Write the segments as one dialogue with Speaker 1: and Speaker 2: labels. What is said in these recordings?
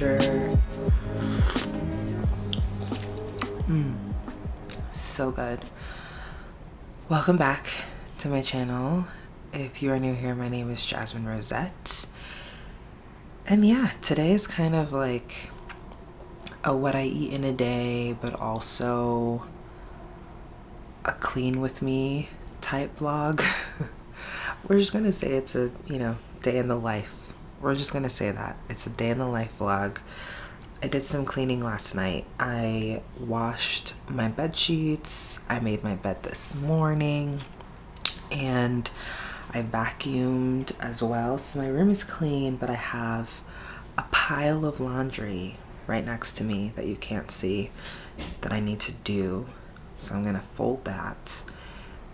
Speaker 1: temperature. Mm, so good. Welcome back to my channel. If you are new here, my name is Jasmine Rosette. And yeah, today is kind of like a what I eat in a day, but also a clean with me type vlog. We're just gonna say it's a, you know, day in the life. We're just gonna say that. It's a day in the life vlog. I did some cleaning last night. I washed my bed sheets. I made my bed this morning. And I vacuumed as well. So my room is clean, but I have a pile of laundry right next to me that you can't see that I need to do. So I'm gonna fold that.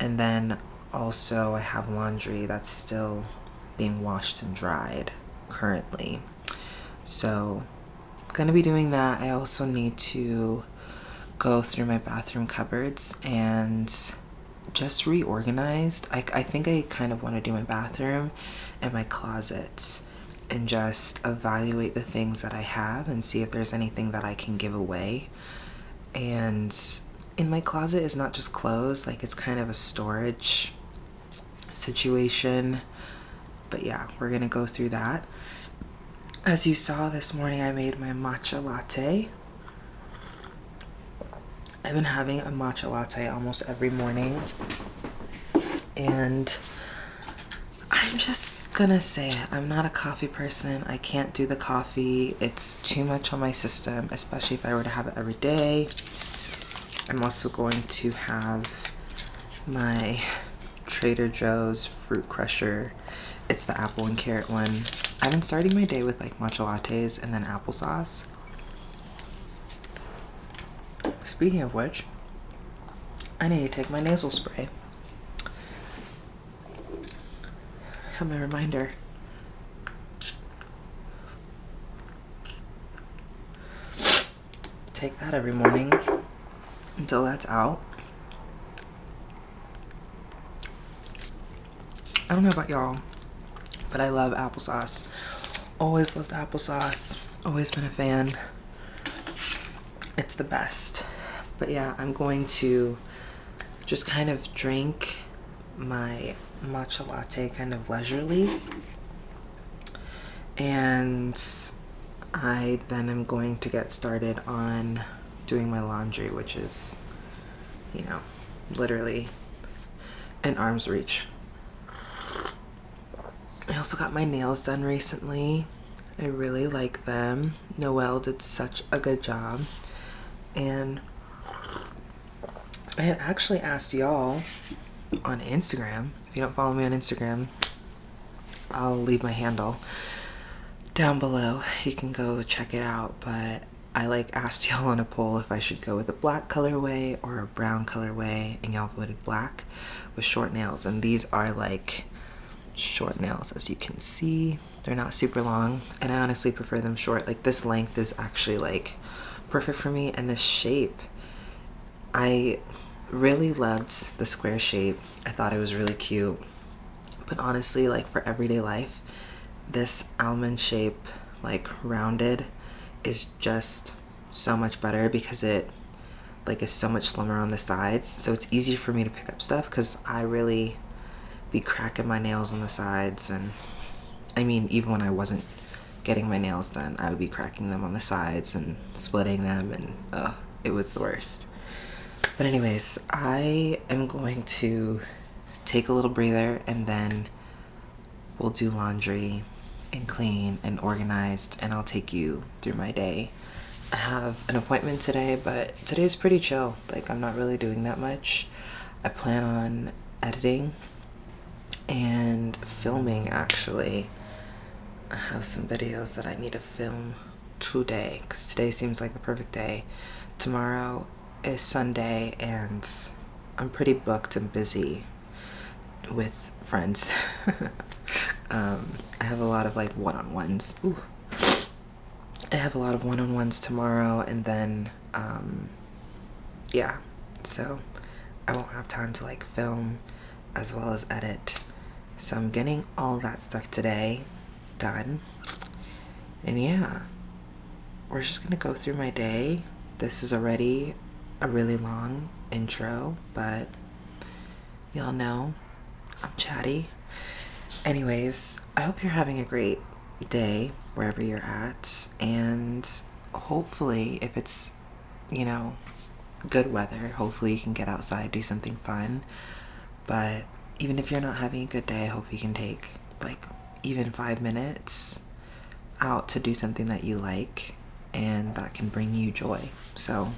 Speaker 1: And then also I have laundry that's still being washed and dried currently. So I'm gonna be doing that. I also need to go through my bathroom cupboards and just reorganized. I, I think I kind of want to do my bathroom and my closet and just evaluate the things that I have and see if there's anything that I can give away. And in my closet is not just clothes, like it's kind of a storage situation. But yeah, we're gonna go through that. As you saw this morning, I made my matcha latte. I've been having a matcha latte almost every morning. And I'm just gonna say it. I'm not a coffee person. I can't do the coffee. It's too much on my system, especially if I were to have it every day. I'm also going to have my Trader Joe's Fruit Crusher. It's the apple and carrot one. I've been starting my day with like matcha lattes and then applesauce. Speaking of which, I need to take my nasal spray. Have my reminder. Take that every morning until that's out. I don't know about y'all, but I love applesauce. Always loved applesauce. Always been a fan. It's the best. But yeah, I'm going to just kind of drink my matcha latte kind of leisurely. And I then am going to get started on doing my laundry, which is, you know, literally an arm's reach. I also got my nails done recently. I really like them. Noelle did such a good job. And I had actually asked y'all on Instagram. If you don't follow me on Instagram, I'll leave my handle down below. You can go check it out. But I like asked y'all on a poll if I should go with a black colorway or a brown colorway, and y'all voted black with short nails. And these are like short nails, as you can see. They're not super long, and I honestly prefer them short. Like this length is actually like perfect for me, and this shape, I really loved the square shape. I thought it was really cute. But honestly, like for everyday life, this almond shape, like rounded, is just so much better because it like is so much slimmer on the sides. So it's easier for me to pick up stuff because I really be cracking my nails on the sides and I mean even when I wasn't getting my nails done I would be cracking them on the sides and splitting them and uh, it was the worst. But anyways, I am going to take a little breather and then we'll do laundry and clean and organized and I'll take you through my day. I have an appointment today, but today's pretty chill. Like I'm not really doing that much. I plan on editing and filming actually. I have some videos that I need to film today because today seems like the perfect day. Tomorrow is Sunday and I'm pretty booked and busy with friends. um, I have a lot of like one-on-ones. I have a lot of one-on-ones tomorrow and then um, yeah so I won't have time to like film as well as edit so I'm getting all that stuff today done. And yeah we're just gonna go through my day. This is already a really long intro but y'all know I'm chatty. Anyways I hope you're having a great day wherever you're at. And hopefully if it's you know good weather hopefully you can get outside do something fun. But even if you're not having a good day, I hope you can take like even five minutes out to do something that you like and that can bring you joy. So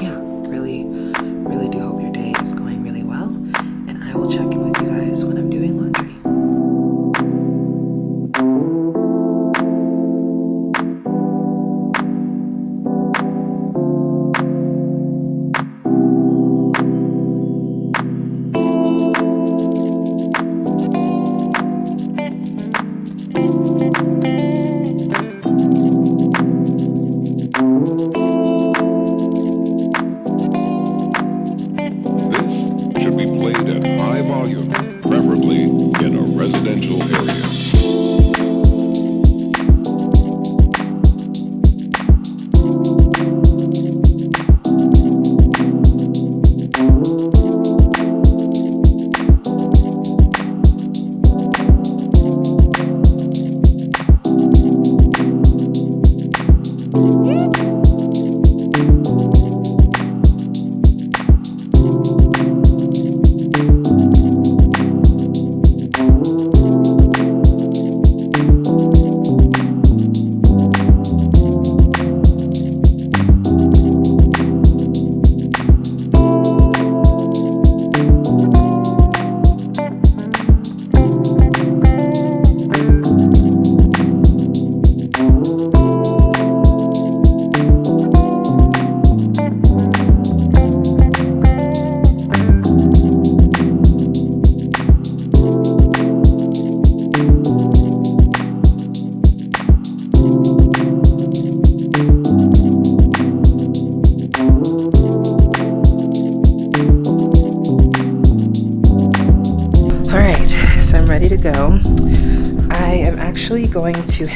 Speaker 1: yeah, really, really do hope your day is going really well. And I will check in with you guys when I'm doing laundry.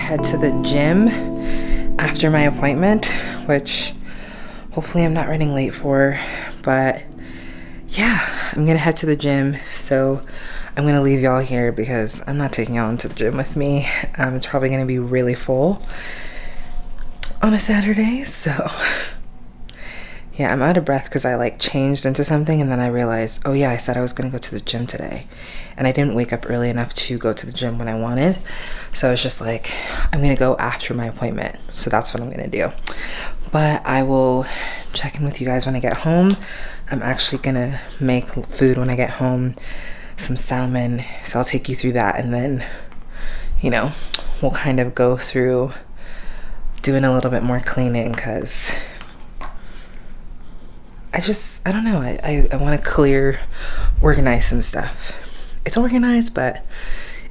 Speaker 1: Head to the gym after my appointment, which hopefully I'm not running late for, but yeah, I'm gonna head to the gym. So I'm gonna leave y'all here because I'm not taking y'all into the gym with me. Um, it's probably gonna be really full on a Saturday, so Yeah, I'm out of breath because I like changed into something and then I realized, oh yeah, I said I was gonna go to the gym today. And I didn't wake up early enough to go to the gym when I wanted. So I was just like, I'm gonna go after my appointment. So that's what I'm gonna do. But I will check in with you guys when I get home. I'm actually gonna make food when I get home, some salmon. So I'll take you through that and then, you know, we'll kind of go through doing a little bit more cleaning because I just, I don't know. I, I, I want to clear, organize some stuff. It's organized, but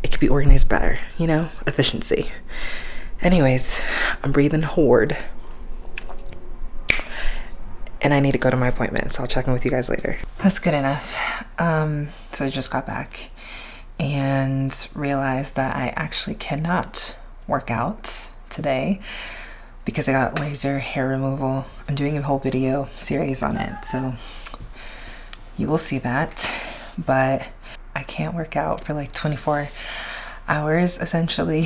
Speaker 1: it could be organized better, you know? Efficiency. Anyways, I'm breathing horde. And I need to go to my appointment, so I'll check in with you guys later. That's good enough. Um, so I just got back and realized that I actually cannot work out today because I got laser hair removal. I'm doing a whole video series on it, so you will see that. But I can't work out for like 24 hours essentially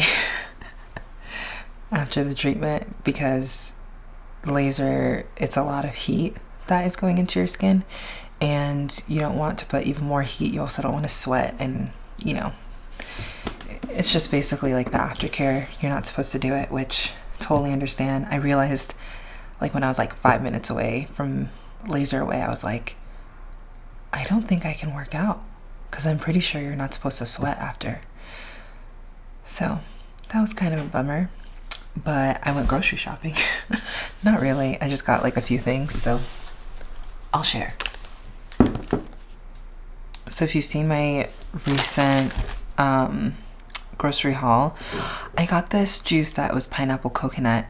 Speaker 1: after the treatment because laser, it's a lot of heat that is going into your skin and you don't want to put even more heat. You also don't want to sweat and, you know, it's just basically like the aftercare. You're not supposed to do it, which totally understand. I realized like when I was like five minutes away from LaserAway, I was like, I don't think I can work out because I'm pretty sure you're not supposed to sweat after. So that was kind of a bummer. But I went grocery shopping. not really. I just got like a few things, so I'll share. So if you've seen my recent um, grocery haul, I got this juice that was pineapple coconut.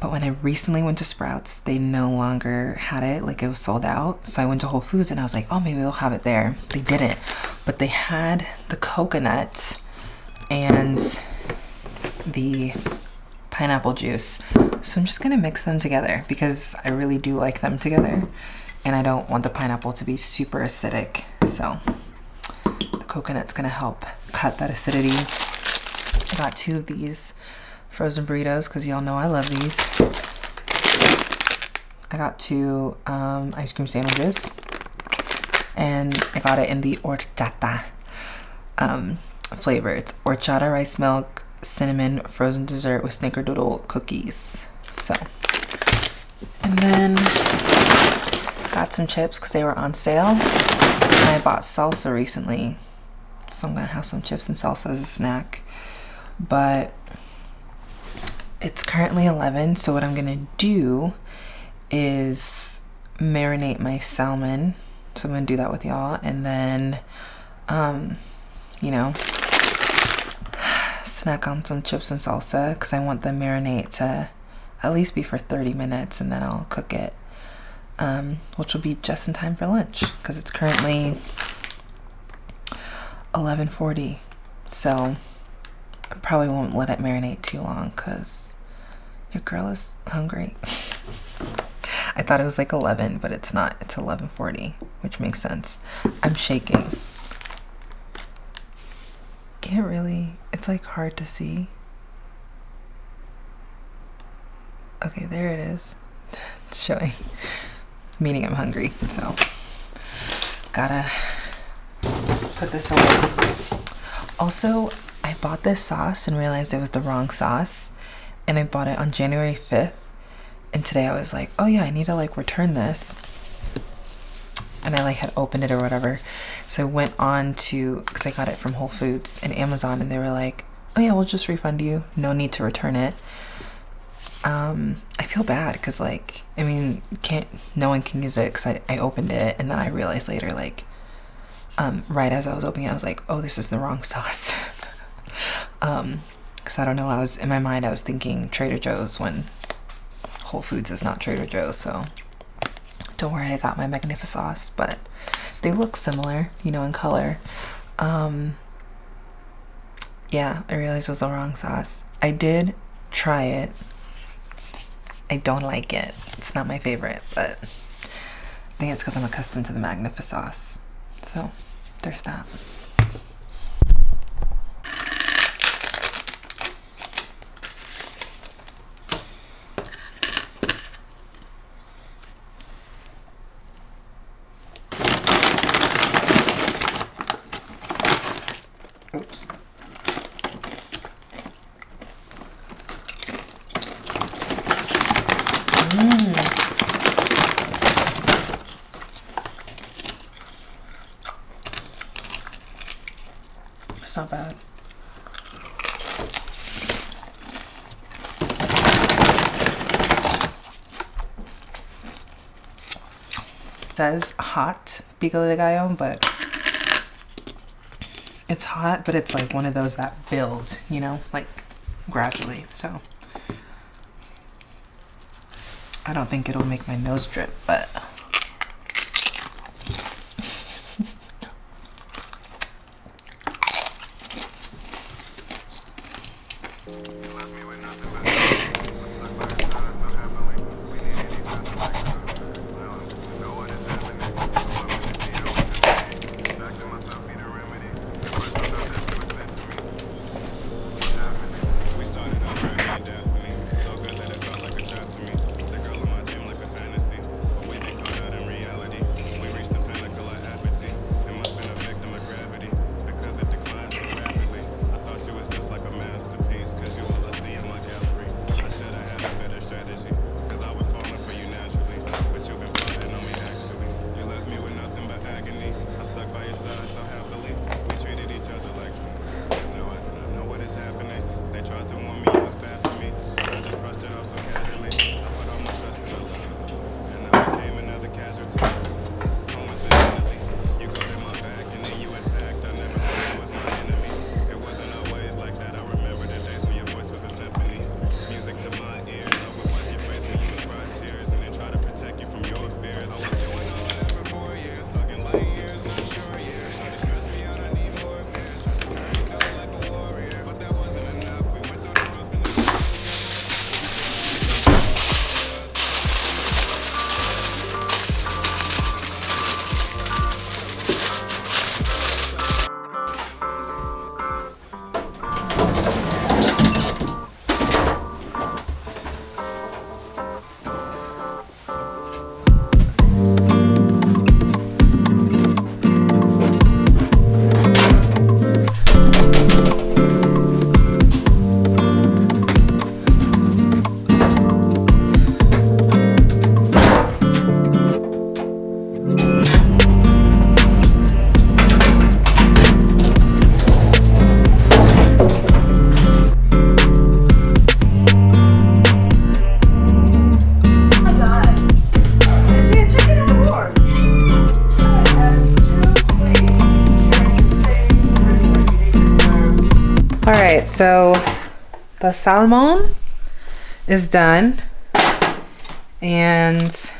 Speaker 1: But when I recently went to Sprouts, they no longer had it, like it was sold out. So I went to Whole Foods and I was like, oh, maybe they'll have it there. They didn't, but they had the coconut and the pineapple juice. So I'm just gonna mix them together because I really do like them together and I don't want the pineapple to be super acidic. So coconut's gonna help cut that acidity. I got two of these frozen burritos because y'all know I love these. I got two um, ice cream sandwiches and I got it in the horchata um, flavor. It's horchata rice milk, cinnamon, frozen dessert with snickerdoodle cookies. So, and then got some chips because they were on sale. And I bought salsa recently so I'm gonna have some chips and salsa as a snack. But it's currently 11, so what I'm gonna do is marinate my salmon. So I'm gonna do that with y'all, and then, um, you know, snack on some chips and salsa because I want the marinate to at least be for 30 minutes, and then I'll cook it, um, which will be just in time for lunch because it's currently 11:40, so I probably won't let it marinate too long because your girl is hungry. I thought it was like 11, but it's not. It's 11:40, which makes sense. I'm shaking. Can't really. It's like hard to see. Okay, there it is. It's showing. Meaning I'm hungry, so gotta put this away. Also, I bought this sauce and realized it was the wrong sauce. And I bought it on January 5th. And today I was like, oh yeah, I need to like return this. And I like had opened it or whatever. So I went on to, because I got it from Whole Foods and Amazon and they were like, oh yeah, we'll just refund you. No need to return it. Um, I feel bad because like, I mean, can't, no one can use it because I, I opened it and then I realized later like, um, right as I was opening it, I was like, oh, this is the wrong sauce. um, because I don't know, I was in my mind, I was thinking Trader Joe's when Whole Foods is not Trader Joe's, so don't worry, I got my Magnifisauce, but they look similar, you know, in color. Um, yeah, I realized it was the wrong sauce. I did try it. I don't like it. It's not my favorite, but I think it's because I'm accustomed to the Magnifisauce. So there's that. It's not bad. It says hot pico de gallo, but it's hot, but it's like one of those that build, you know, like gradually. So I don't think it'll make my nose drip, but so the salmon is done. And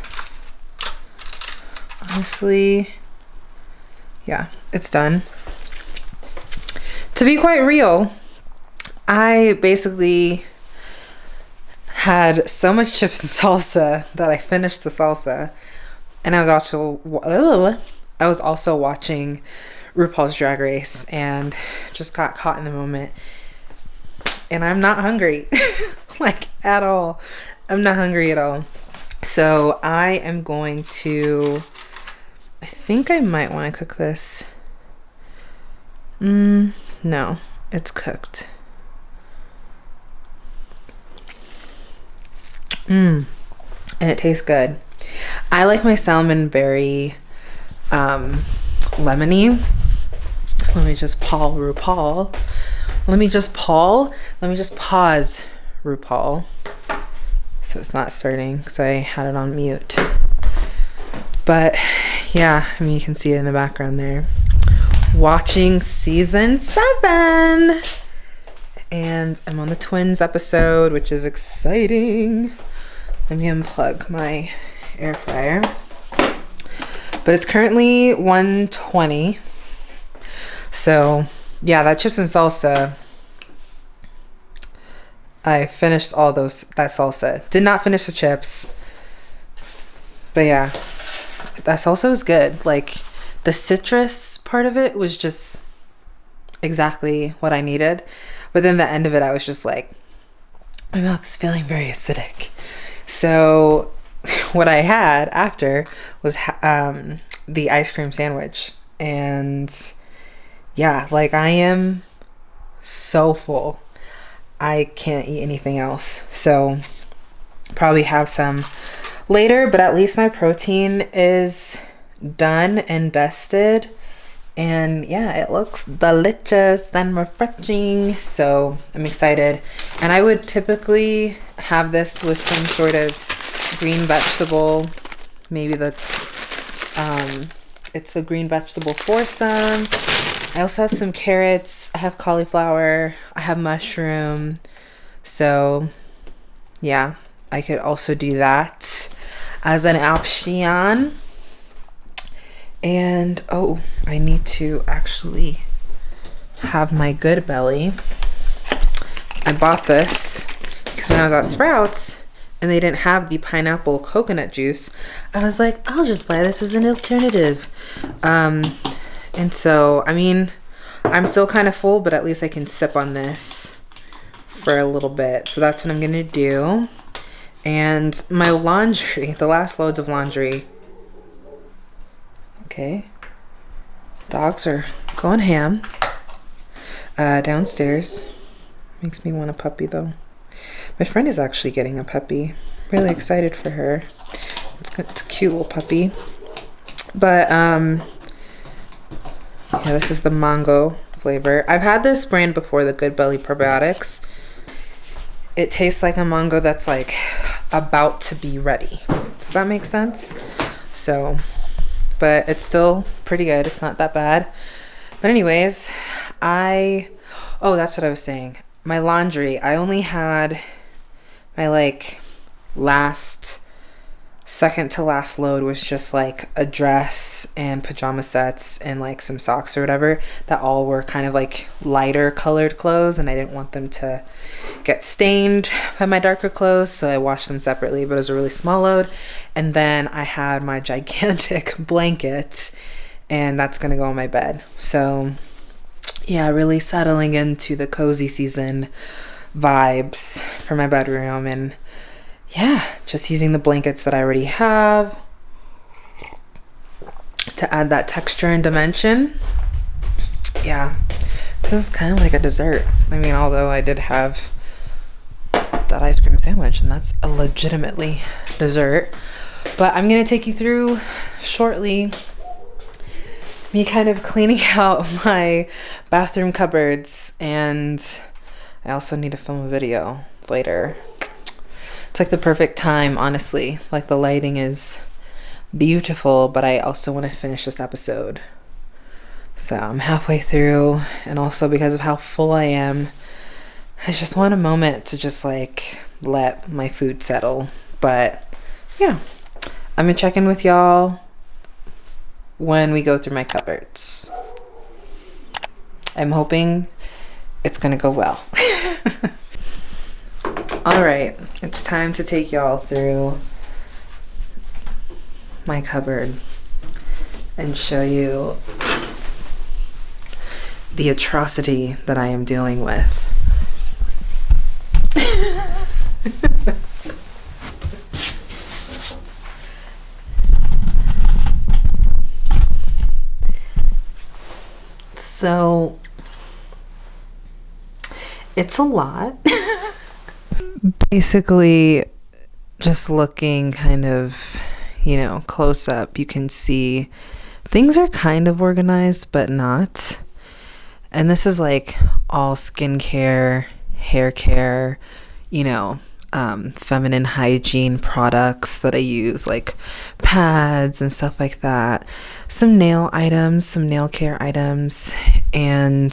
Speaker 1: honestly, yeah, it's done. To be quite real, I basically had so much chips and salsa that I finished the salsa and I was also I was also watching RuPaul's Drag Race and just got caught in the moment and I'm not hungry, like at all. I'm not hungry at all. So I am going to, I think I might want to cook this. Mm, no, it's cooked. Mmm, and it tastes good. I like my salmon very um, lemony. Let me just Paul RuPaul let me just Paul. Let me just pause RuPaul. So it's not starting because I had it on mute. But yeah, I mean, you can see it in the background there. Watching season seven. And I'm on the twins episode, which is exciting. Let me unplug my air fryer. But it's currently 120. So yeah, that chips and salsa. I finished all those that salsa. Did not finish the chips. But yeah, that salsa was good. Like the citrus part of it was just exactly what I needed. But then the end of it, I was just like, my mouth is feeling very acidic. So what I had after was um, the ice cream sandwich. And yeah, like I am so full. I can't eat anything else. So probably have some later, but at least my protein is done and dusted and yeah it looks delicious and refreshing so i'm excited and i would typically have this with some sort of green vegetable maybe the um it's the green vegetable foursome i also have some carrots i have cauliflower i have mushroom so yeah i could also do that as an option and oh, I need to actually have my good belly. I bought this because when I was at Sprouts and they didn't have the pineapple coconut juice, I was like, I'll just buy this as an alternative. Um, and so, I mean, I'm still kind of full, but at least I can sip on this for a little bit. So that's what I'm gonna do. And my laundry, the last loads of laundry, Okay. Dogs are going ham. Uh, downstairs. Makes me want a puppy though. My friend is actually getting a puppy. Really excited for her. It's, it's a cute little puppy. But, um, yeah, this is the mango flavor. I've had this brand before, the Good Belly Probiotics. It tastes like a mango that's like about to be ready. Does that make sense? So but it's still pretty good. It's not that bad. But anyways, I oh, that's what I was saying. My laundry, I only had my like last second to last load was just like a dress and pajama sets and like some socks or whatever that all were kind of like lighter colored clothes and I didn't want them to get stained by my darker clothes so I washed them separately but it was a really small load. And then I had my gigantic blanket and that's gonna go on my bed. So yeah really settling into the cozy season vibes for my bedroom and yeah, just using the blankets that I already have to add that texture and dimension. Yeah, this is kind of like a dessert. I mean, although I did have that ice cream sandwich, and that's a legitimately dessert. But I'm gonna take you through shortly me kind of cleaning out my bathroom cupboards, and I also need to film a video later it's like the perfect time, honestly. Like the lighting is beautiful, but I also want to finish this episode. So I'm halfway through, and also because of how full I am, I just want a moment to just like let my food settle. But yeah, I'm gonna check in with y'all when we go through my cupboards. I'm hoping it's gonna go well. All right, it's time to take y'all through my cupboard and show you the atrocity that I am dealing with. so it's a lot. basically just looking kind of, you know, close up, you can see things are kind of organized, but not. And this is like all skincare, hair care, you know, um, feminine hygiene products that I use, like pads and stuff like that. Some nail items, some nail care items, and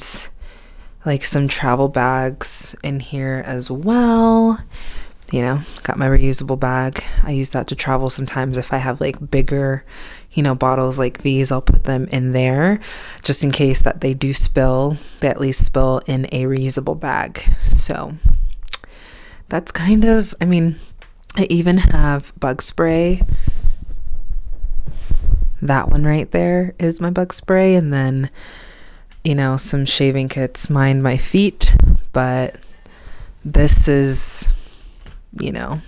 Speaker 1: like some travel bags in here as well. You know, got my reusable bag. I use that to travel sometimes if I have like bigger, you know, bottles like these, I'll put them in there just in case that they do spill, they at least spill in a reusable bag. So that's kind of, I mean, I even have bug spray. That one right there is my bug spray. And then you know, some shaving kits mind my feet, but this is, you know,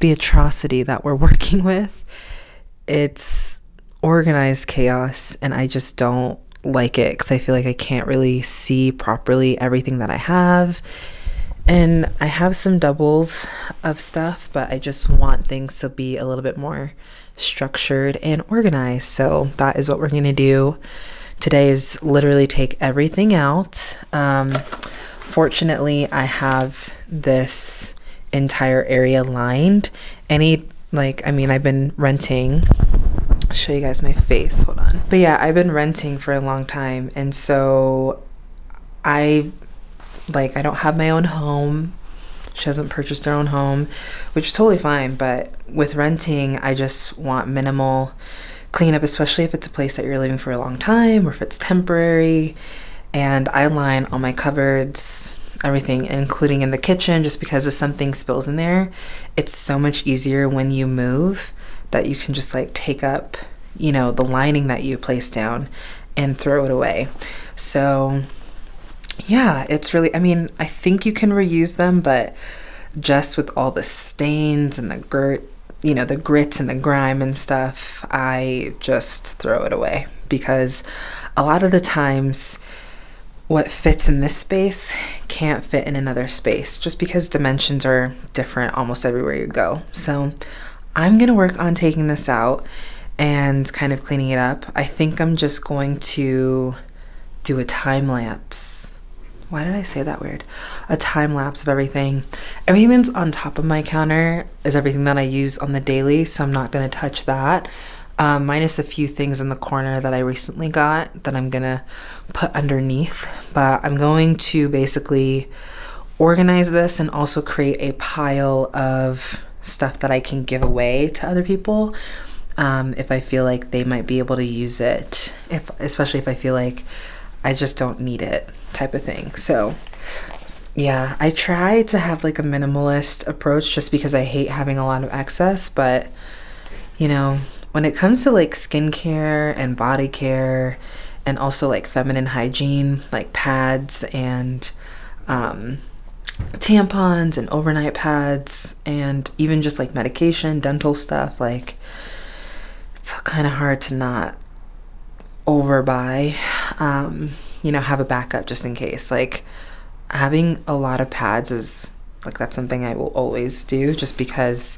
Speaker 1: the atrocity that we're working with. It's organized chaos, and I just don't like it because I feel like I can't really see properly everything that I have. And I have some doubles of stuff, but I just want things to be a little bit more structured and organized. So that is what we're going to do today is literally take everything out. Um, fortunately, I have this entire area lined. Any, like, I mean, I've been renting. I'll show you guys my face. Hold on. But yeah, I've been renting for a long time. And so I, like, I don't have my own home. She hasn't purchased her own home, which is totally fine. But with renting, I just want minimal cleanup, especially if it's a place that you're living for a long time or if it's temporary. And I line all my cupboards, everything, including in the kitchen, just because if something spills in there, it's so much easier when you move that you can just like take up, you know, the lining that you placed down and throw it away. So, yeah, it's really, I mean, I think you can reuse them, but just with all the stains and the grit you know, the grit and the grime and stuff, I just throw it away because a lot of the times what fits in this space can't fit in another space just because dimensions are different almost everywhere you go. So I'm going to work on taking this out and kind of cleaning it up. I think I'm just going to do a time lapse why did I say that weird? A time lapse of everything. Everything that's on top of my counter is everything that I use on the daily, so I'm not going to touch that. Um, minus a few things in the corner that I recently got that I'm going to put underneath. But I'm going to basically organize this and also create a pile of stuff that I can give away to other people um, if I feel like they might be able to use it, if especially if I feel like I just don't need it type of thing. So yeah, I try to have like a minimalist approach just because I hate having a lot of excess, but you know, when it comes to like skincare and body care and also like feminine hygiene, like pads and um, tampons and overnight pads and even just like medication, dental stuff, like it's all kind of hard to not overbuy. Um, you know, have a backup just in case. Like having a lot of pads is like that's something I will always do just because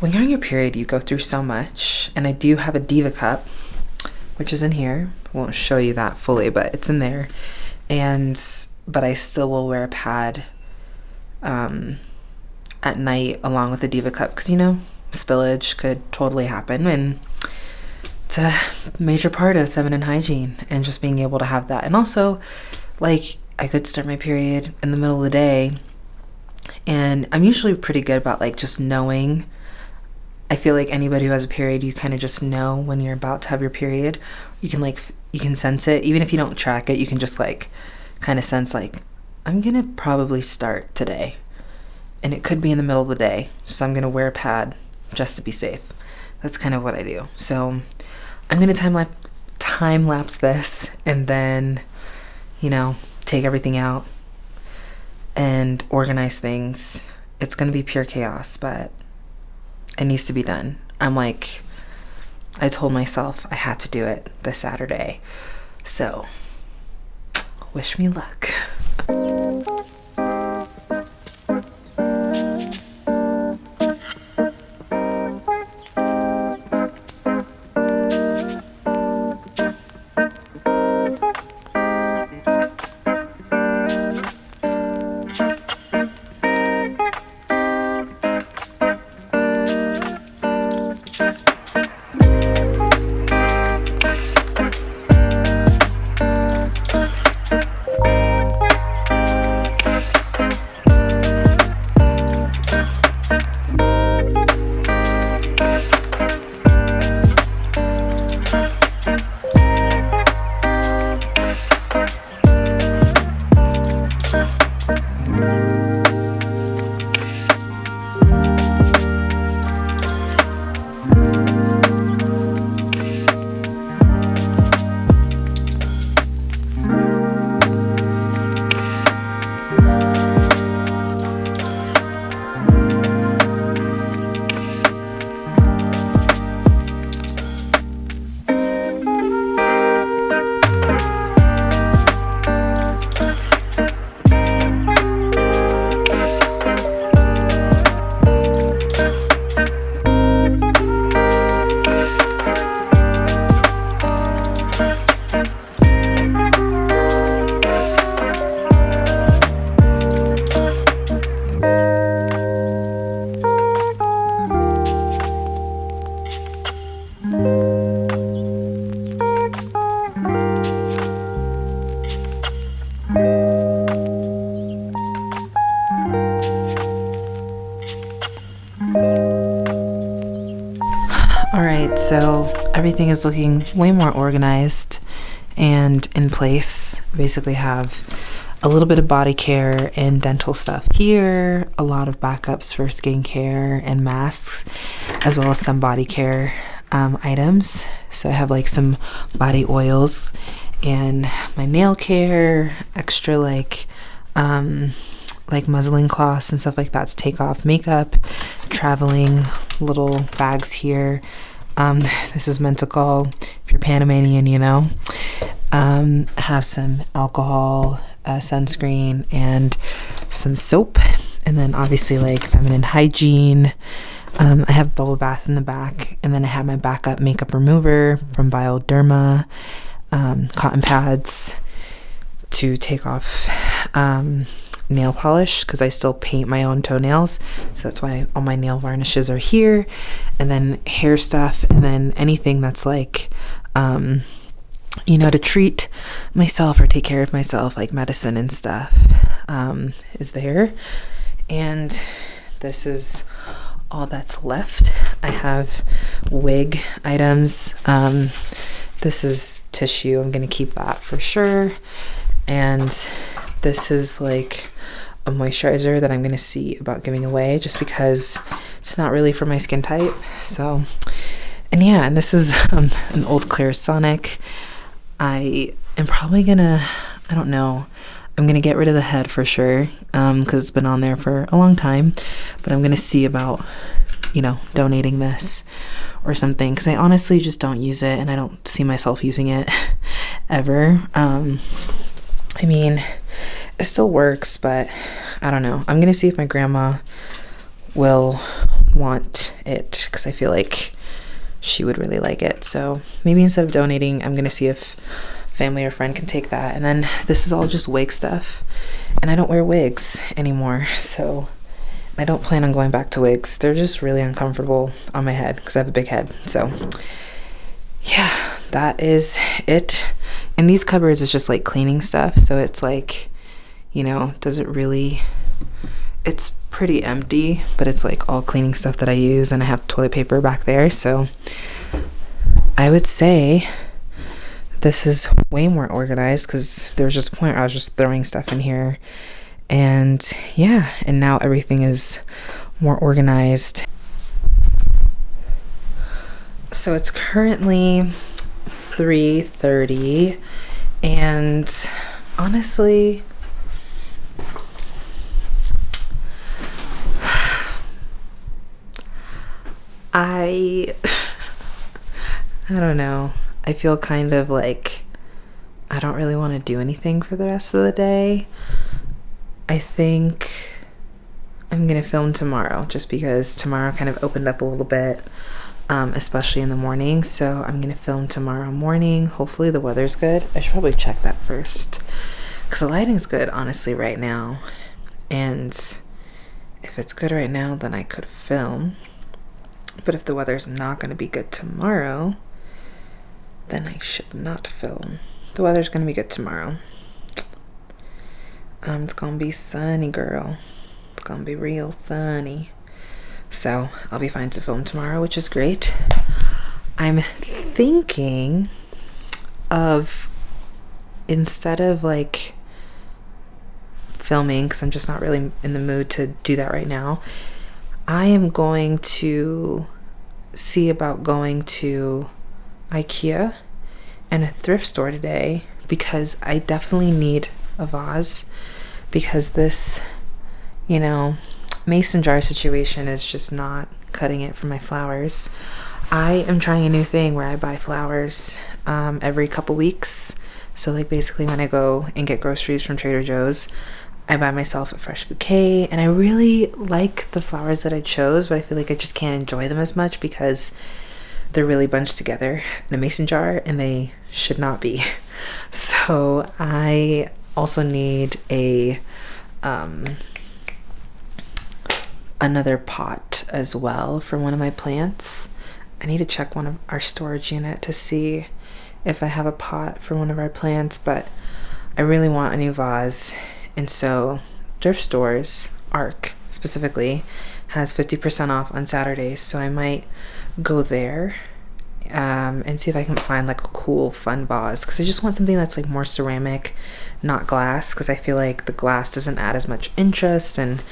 Speaker 1: when you're on your period, you go through so much. And I do have a Diva cup, which is in here. I won't show you that fully, but it's in there. And but I still will wear a pad um, at night along with the Diva cup because you know spillage could totally happen and it's a major part of feminine hygiene and just being able to have that. And also, like, I could start my period in the middle of the day, and I'm usually pretty good about like just knowing. I feel like anybody who has a period, you kind of just know when you're about to have your period. You can like you can sense it, even if you don't track it. You can just like kind of sense like I'm gonna probably start today, and it could be in the middle of the day, so I'm gonna wear a pad just to be safe. That's kind of what I do. So I'm gonna time lapse time lapse this and then, you know, take everything out and organize things. It's gonna be pure chaos, but it needs to be done. I'm like, I told myself I had to do it this Saturday. So, wish me luck. is looking way more organized and in place. Basically, have a little bit of body care and dental stuff here, a lot of backups for skincare and masks, as well as some body care um, items. So I have like some body oils and my nail care, extra like um, like muslin cloths and stuff like that to take off makeup, traveling little bags here. Um, this is meant to call if you're Panamanian, you know. Um, have some alcohol, uh, sunscreen, and some soap, and then obviously like feminine hygiene. Um, I have bubble bath in the back, and then I have my backup makeup remover from Bioderma, um, cotton pads to take off um, nail polish because I still paint my own toenails. So that's why all my nail varnishes are here. And then hair stuff, and then anything that's like, um, you know, to treat myself or take care of myself, like medicine and stuff, um, is there. And this is all that's left. I have wig items. Um, this is tissue. I'm going to keep that for sure. And this is like a moisturizer that I'm going to see about giving away just because it's not really for my skin type. So, and yeah, and this is um, an old Clarisonic. I am probably going to, I don't know, I'm going to get rid of the head for sure because um, it's been on there for a long time. But I'm going to see about, you know, donating this or something because I honestly just don't use it and I don't see myself using it ever. Um, I mean, it still works, but I don't know. I'm gonna see if my grandma will want it because I feel like she would really like it. So maybe instead of donating, I'm gonna see if family or friend can take that. And then this is all just wig stuff, and I don't wear wigs anymore, so I don't plan on going back to wigs. They're just really uncomfortable on my head because I have a big head. So yeah, that is it. And these cupboards is just like cleaning stuff, so it's like you know, does it really it's pretty empty, but it's like all cleaning stuff that I use and I have toilet paper back there. So I would say this is way more organized because there was just a point I was just throwing stuff in here. And yeah, and now everything is more organized. So it's currently 3:30 and honestly I I don't know. I feel kind of like I don't really want to do anything for the rest of the day. I think I'm gonna film tomorrow just because tomorrow kind of opened up a little bit, um, especially in the morning. So I'm gonna film tomorrow morning. Hopefully the weather's good. I should probably check that first because the lighting's good, honestly, right now. And if it's good right now, then I could film. But if the weather's not going to be good tomorrow, then I should not film. The weather's going to be good tomorrow. Um, it's going to be sunny, girl. It's going to be real sunny. So I'll be fine to film tomorrow, which is great. I'm thinking of instead of like filming, because I'm just not really in the mood to do that right now, I am going to see about going to IKEA and a thrift store today because I definitely need a vase because this, you know, mason jar situation is just not cutting it for my flowers. I am trying a new thing where I buy flowers um, every couple weeks. So, like, basically, when I go and get groceries from Trader Joe's, I buy myself a fresh bouquet and I really like the flowers that I chose, but I feel like I just can't enjoy them as much because they're really bunched together in a mason jar and they should not be. So I also need a um, another pot as well for one of my plants. I need to check one of our storage unit to see if I have a pot for one of our plants, but I really want a new vase and so thrift stores, ARC specifically, has 50% off on Saturdays. So I might go there um, and see if I can find like a cool fun vase. Because I just want something that's like more ceramic not glass. Because I feel like the glass doesn't add as much interest and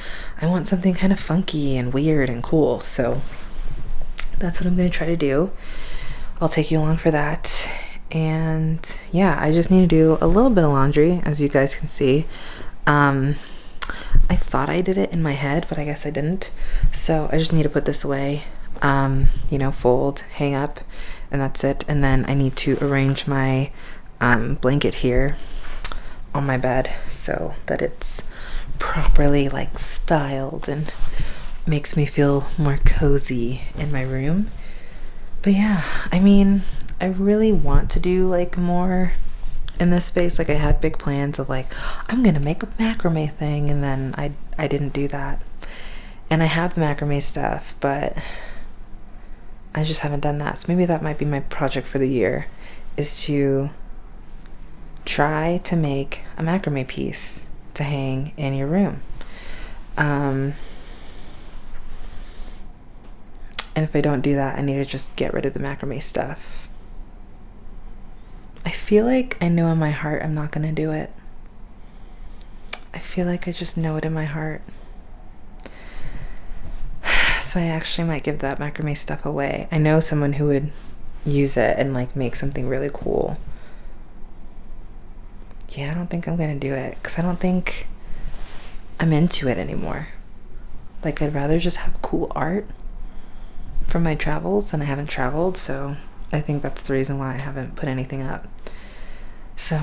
Speaker 1: I want something kind of funky and weird and cool. So that's what I'm going to try to do. I'll take you along for that. And yeah I just need to do a little bit of laundry as you guys can see um, I thought I did it in my head but I guess I didn't so I just need to put this away um, you know, fold, hang up, and that's it. And then I need to arrange my um, blanket here on my bed so that it's properly like styled and makes me feel more cozy in my room. But yeah, I mean, I really want to do like more in this space. Like I had big plans of like, I'm gonna make a macrame thing and then I I didn't do that. And I have the macrame stuff, but I just haven't done that. So maybe that might be my project for the year is to try to make a macrame piece to hang in your room. Um, and if I don't do that, I need to just get rid of the macrame stuff. I feel like I know in my heart I'm not going to do it. I feel like I just know it in my heart so I actually might give that macrame stuff away. I know someone who would use it and like make something really cool. Yeah, I don't think I'm gonna do it because I don't think I'm into it anymore. Like, I'd rather just have cool art from my travels, and I haven't traveled, so I think that's the reason why I haven't put anything up. So,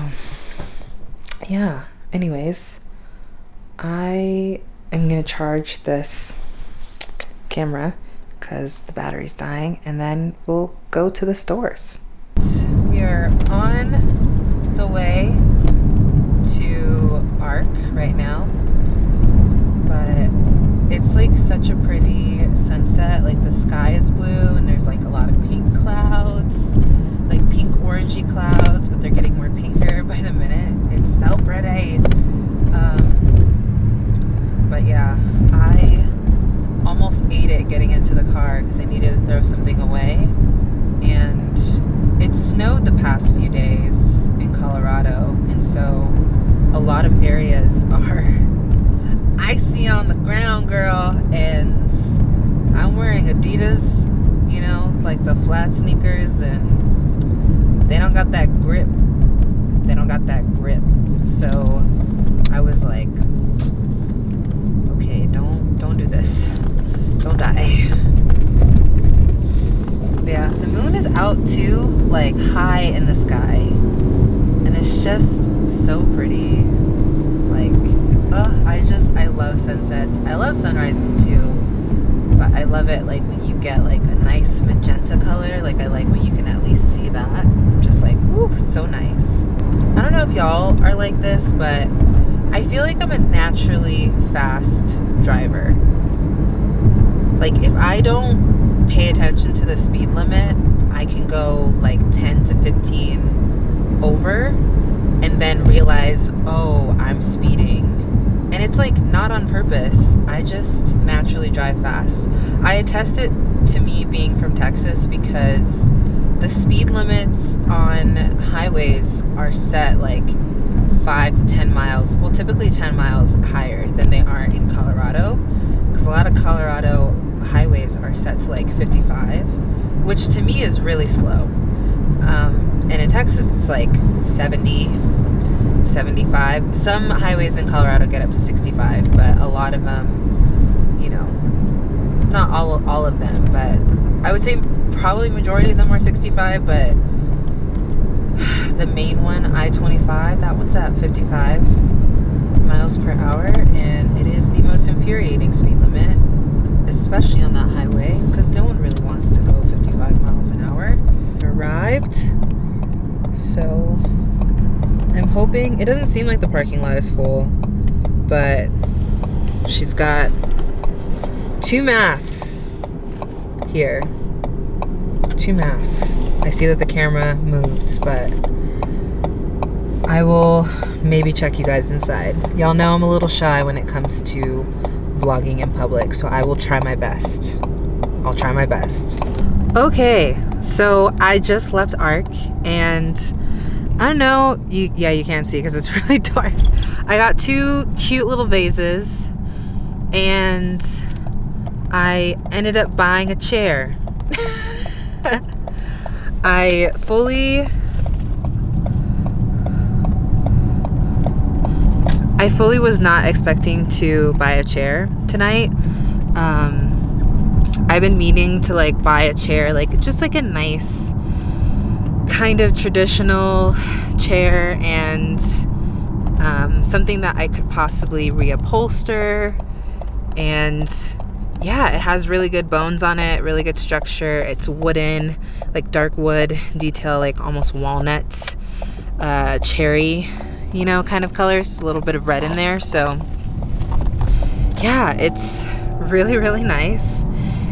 Speaker 1: yeah, anyways, I am gonna charge this camera because the battery's dying and then we'll go to the stores. We are on the way to ARC right now but it's like such a pretty sunset like the sky is blue and there's like a lot of pink clouds like pink orangey clouds but they're getting more pinker by the minute it's so pretty um, but yeah I almost ate it getting into the car because I needed to throw something away. And it snowed the past few days in Colorado, and so a lot of areas are icy on the ground, girl. And I'm wearing Adidas, you know, like the flat sneakers, and they don't got that grip. They don't got that grip. So I was like, okay, don't don't do this don't die. Yeah, the moon is out too, like high in the sky. And it's just so pretty. Like, oh, I just, I love sunsets. I love sunrises too. But I love it like when you get like a nice magenta color. Like I like when you can at least see that. I'm just like, ooh, so nice. I don't know if y'all are like this, but I feel like I'm a naturally fast driver. Like if I don't pay attention to the speed limit, I can go like 10 to 15 over and then realize, oh, I'm speeding. And it's like not on purpose. I just naturally drive fast. I attest it to me being from Texas because the speed limits on highways are set like 5 to 10 miles, well, typically 10 miles higher than they are in Colorado. Because a lot of Colorado highways are set to like 55, which to me is really slow. Um, and in Texas, it's like 70, 75. Some highways in Colorado get up to 65, but a lot of them, you know, not all, all of them, but I would say probably majority of them are 65, but the main one, I-25, that one's at 55 miles per hour, and it is the most infuriating speed limit especially on that highway, because no one really wants to go 55 miles an hour. Arrived, so I'm hoping, it doesn't seem like the parking lot is full, but she's got two masks here. Two masks. I see that the camera moves, but I will maybe check you guys inside. Y'all know I'm a little shy when it comes to vlogging in public, so I will try my best. I'll try my best. Okay, so I just left ARC and I don't know, you yeah, you can't see because it's really dark. I got two cute little vases and I ended up buying a chair. I fully I fully was not expecting to buy a chair tonight. Um, I've been meaning to like buy a chair, like just like a nice kind of traditional chair and um, something that I could possibly reupholster. And yeah, it has really good bones on it, really good structure. It's wooden, like dark wood detail, like almost walnut, uh, cherry, you know, kind of colors. A little bit of red in there. So yeah, it's really, really nice.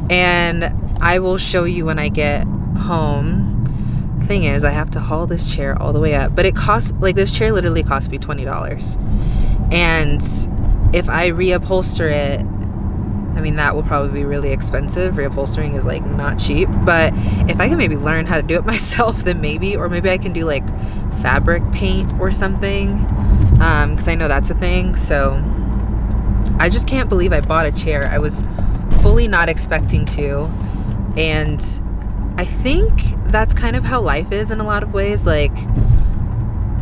Speaker 1: And I will show you when I get home thing is I have to haul this chair all the way up but it costs like this chair literally cost me $20 and if I reupholster it I mean that will probably be really expensive. Reupholstering is like not cheap but if I can maybe learn how to do it myself then maybe or maybe I can do like fabric paint or something because um, I know that's a thing. So I just can't believe I bought a chair I was fully not expecting to and I think that's kind of how life is in a lot of ways. Like,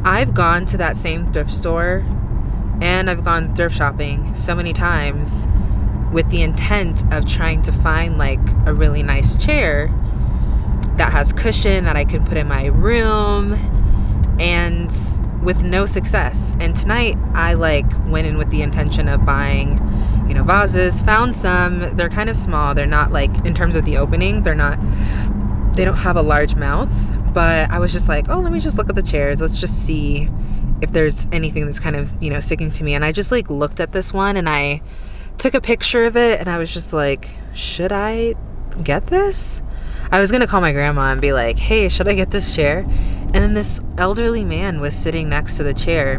Speaker 1: I've gone to that same thrift store and I've gone thrift shopping so many times with the intent of trying to find like a really nice chair that has cushion that I can put in my room and with no success. And tonight I like went in with the intention of buying, you know, vases, found some. They're kind of small. They're not like in terms of the opening, they're not they don't have a large mouth, but I was just like, oh, let me just look at the chairs. Let's just see if there's anything that's kind of, you know, sticking to me. And I just like looked at this one and I took a picture of it and I was just like, should I get this? I was gonna call my grandma and be like, hey, should I get this chair? And then this elderly man was sitting next to the chair.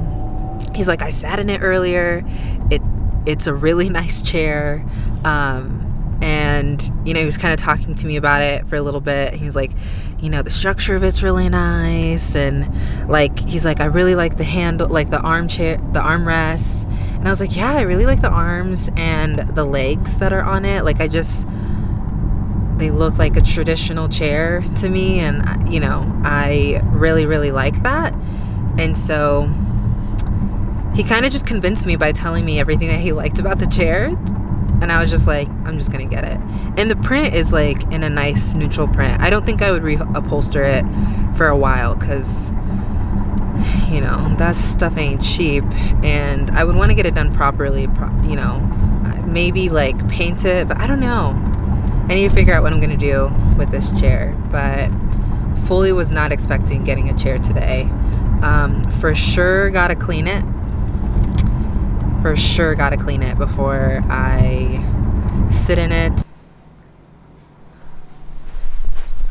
Speaker 1: He's like, I sat in it earlier. It it's a really nice chair. Um, and you know he was kind of talking to me about it for a little bit. He's like you know the structure of it's really nice. And like he's like i really like the handle like the armchair the armrests. And i was like yeah i really like the arms and the legs that are on it. Like i just they look like a traditional chair to me and uh, you know i really really like that. And so he kind of just convinced me by telling me everything that he liked about the chair and I was just like, I'm just gonna get it. And the print is like in a nice neutral print. I don't think I would reupholster it for a while because, you know, that stuff ain't cheap. And I would want to get it done properly, you know, maybe like paint it, but I don't know. I need to figure out what I'm gonna do with this chair. But fully was not expecting getting a chair today. Um, for sure, gotta clean it for sure got to clean it before I sit in it.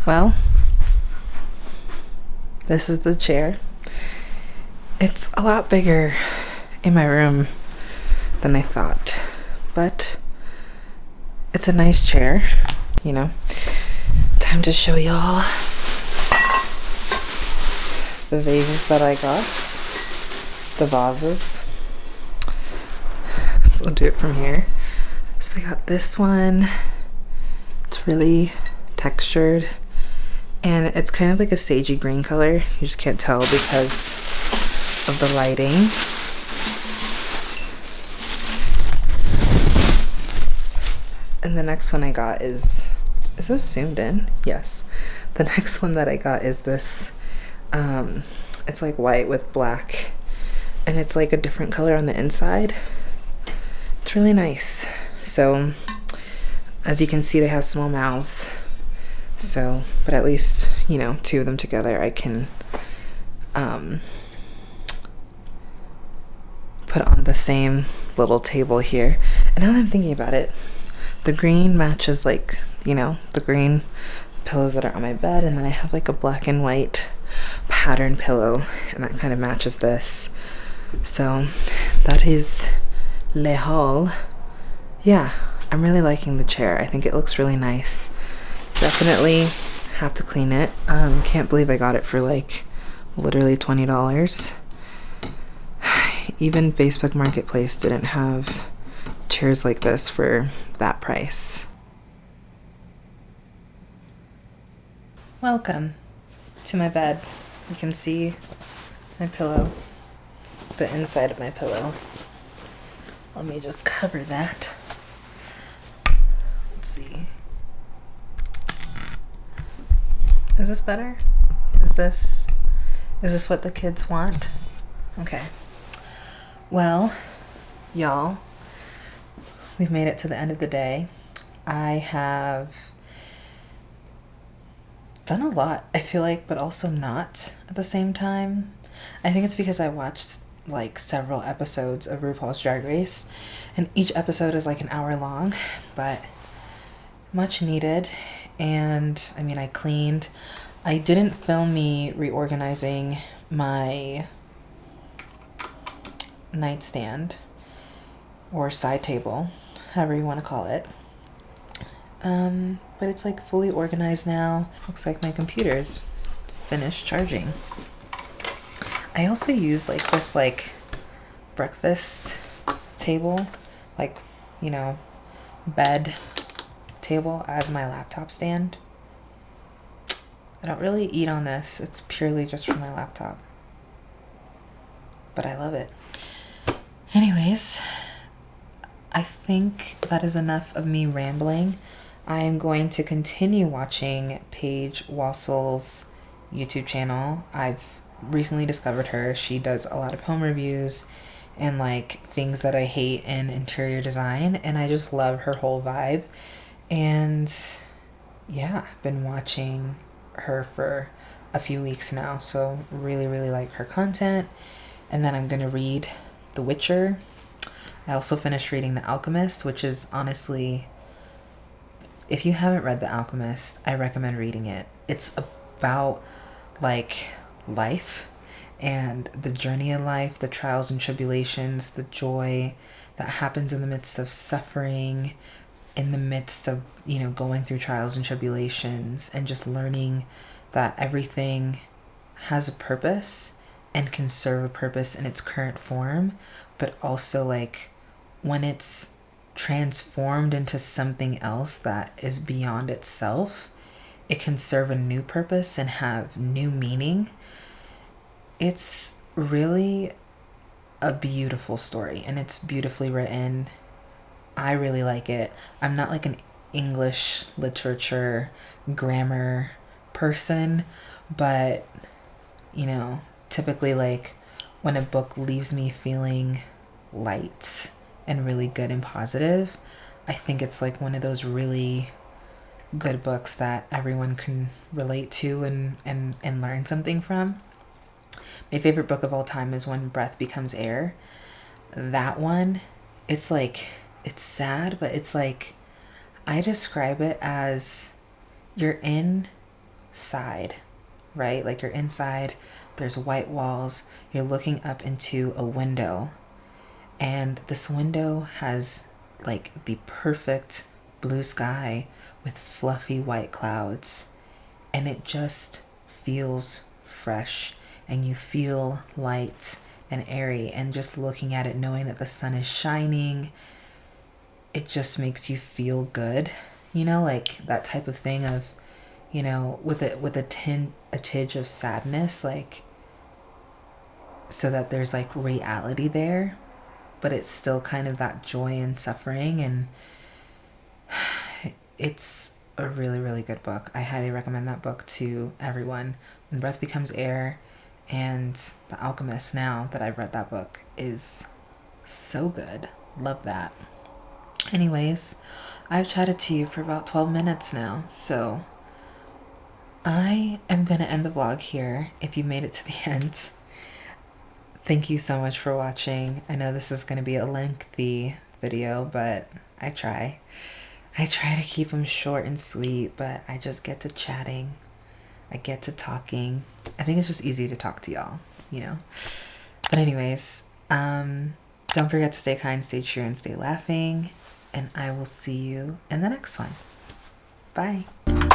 Speaker 1: Well, this is the chair. It's a lot bigger in my room than I thought, but it's a nice chair, you know. Time to show y'all the vases that I got, the vases we'll do it from here. So I got this one. It's really textured and it's kind of like a sagey green color. You just can't tell because of the lighting. And the next one I got is, is this zoomed in? Yes. The next one that I got is this, um, it's like white with black and it's like a different color on the inside really nice. So as you can see, they have small mouths. So, but at least, you know, two of them together, I can um, put on the same little table here. And now that I'm thinking about it, the green matches like, you know, the green pillows that are on my bed. And then I have like a black and white pattern pillow and that kind of matches this. So that is Le Hall. Yeah, I'm really liking the chair. I think it looks really nice. Definitely have to clean it. Um, can't believe I got it for like literally $20. Even Facebook Marketplace didn't have chairs like this for that price. Welcome to my bed. You can see my pillow, the inside of my pillow. Let me just cover that. Let's see. Is this better? Is this is this what the kids want? Okay. Well, y'all, we've made it to the end of the day. I have done a lot, I feel like, but also not at the same time. I think it's because I watched like several episodes of RuPaul's Drag Race, and each episode is like an hour long, but much needed. And I mean, I cleaned. I didn't film me reorganizing my nightstand or side table, however you want to call it. Um, but it's like fully organized now. Looks like my computer's finished charging. I also use like this like breakfast table, like, you know, bed table as my laptop stand. I don't really eat on this. It's purely just for my laptop. But I love it. Anyways, I think that is enough of me rambling. I am going to continue watching Paige Wassel's YouTube channel. I've recently discovered her. She does a lot of home reviews and like things that I hate in interior design and I just love her whole vibe. And yeah, been watching her for a few weeks now, so really really like her content. And then I'm going to read The Witcher. I also finished reading The Alchemist, which is honestly if you haven't read The Alchemist, I recommend reading it. It's about like life and the journey in life, the trials and tribulations, the joy that happens in the midst of suffering, in the midst of, you know, going through trials and tribulations, and just learning that everything has a purpose and can serve a purpose in its current form, but also like when it's transformed into something else that is beyond itself, it can serve a new purpose and have new meaning it's really a beautiful story and it's beautifully written. I really like it. I'm not like an English literature grammar person, but you know, typically like when a book leaves me feeling light and really good and positive, I think it's like one of those really good books that everyone can relate to and and and learn something from. My favorite book of all time is When Breath Becomes Air. That one, it's like, it's sad, but it's like, I describe it as you're inside, right? Like you're inside, there's white walls, you're looking up into a window, and this window has like the perfect blue sky with fluffy white clouds, and it just feels fresh and you feel light and airy and just looking at it knowing that the sun is shining it just makes you feel good. You know like that type of thing of you know with it with a tin a tinge of sadness like so that there's like reality there but it's still kind of that joy and suffering and it's a really really good book. I highly recommend that book to everyone. When breath becomes air and The Alchemist, now that I've read that book, is so good. Love that. Anyways, I've chatted to you for about 12 minutes now, so I am going to end the vlog here if you made it to the end. Thank you so much for watching. I know this is going to be a lengthy video, but I try. I try to keep them short and sweet, but I just get to chatting I get to talking. I think it's just easy to talk to y'all, you know? But anyways, um, don't forget to stay kind, stay true, and stay laughing. And I will see you in the next one. Bye.